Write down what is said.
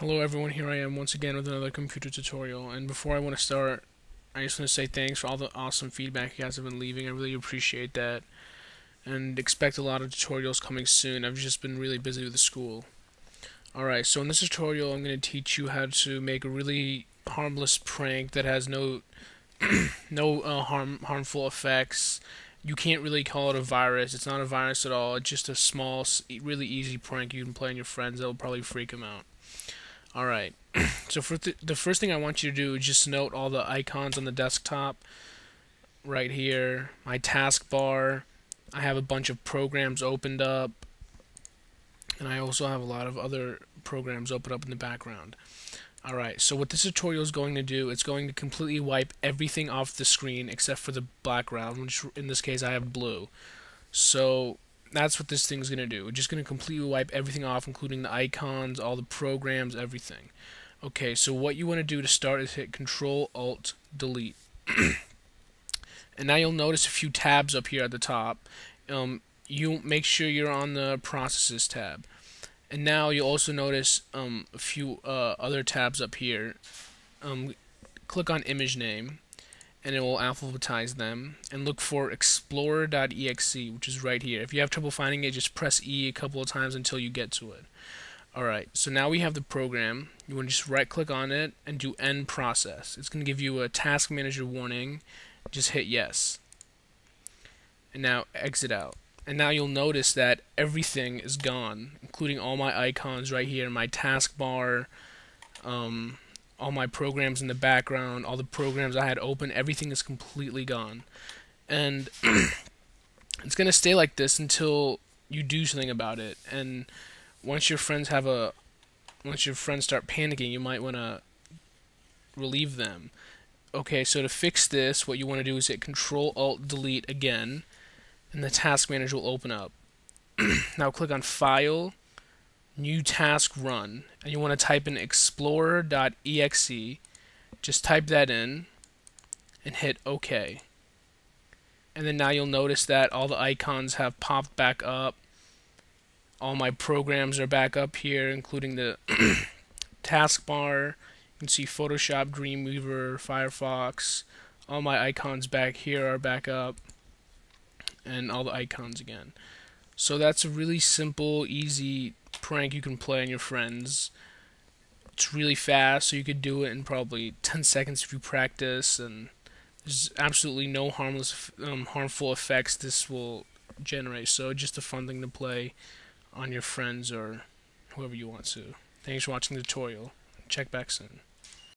Hello everyone, here I am once again with another computer tutorial. And before I want to start I just want to say thanks for all the awesome feedback you guys have been leaving, I really appreciate that. And expect a lot of tutorials coming soon, I've just been really busy with the school. Alright, so in this tutorial I'm going to teach you how to make a really harmless prank that has no no uh, harm harmful effects. You can't really call it a virus, it's not a virus at all, it's just a small, really easy prank you can play on your friends. That will probably freak them out. Alright, so for th the first thing I want you to do is just note all the icons on the desktop right here, my taskbar. I have a bunch of programs opened up, and I also have a lot of other programs open up in the background. Alright, so what this tutorial is going to do, it's going to completely wipe everything off the screen except for the background, which in this case I have blue. So that's what this thing's going to do. We're just going to completely wipe everything off, including the icons, all the programs, everything. Okay, so what you want to do to start is hit Control Alt Delete. and now you'll notice a few tabs up here at the top. Um, you make sure you're on the Processes tab. And now you'll also notice um, a few uh, other tabs up here. Um, click on Image Name and it will alphabetize them and look for explorer.exe which is right here. If you have trouble finding it just press E a couple of times until you get to it. Alright so now we have the program. You want to just right click on it and do end process. It's going to give you a task manager warning. Just hit yes. And now exit out. And now you'll notice that everything is gone including all my icons right here my taskbar um, all my programs in the background, all the programs I had open, everything is completely gone. And it's going to stay like this until you do something about it. And once your friends have a once your friends start panicking, you might want to relieve them. Okay, so to fix this, what you want to do is hit Control Alt Delete again, and the task manager will open up. now click on File, new task run and you want to type in explorer.exe just type that in and hit OK. And then now you'll notice that all the icons have popped back up. All my programs are back up here including the taskbar. You can see Photoshop, Dreamweaver, Firefox. All my icons back here are back up and all the icons again. So that's a really simple easy prank you can play on your friends. It's really fast, so you could do it in probably 10 seconds if you practice, and there's absolutely no harmless, um, harmful effects this will generate. So just a fun thing to play on your friends or whoever you want to. Thanks for watching the tutorial. Check back soon.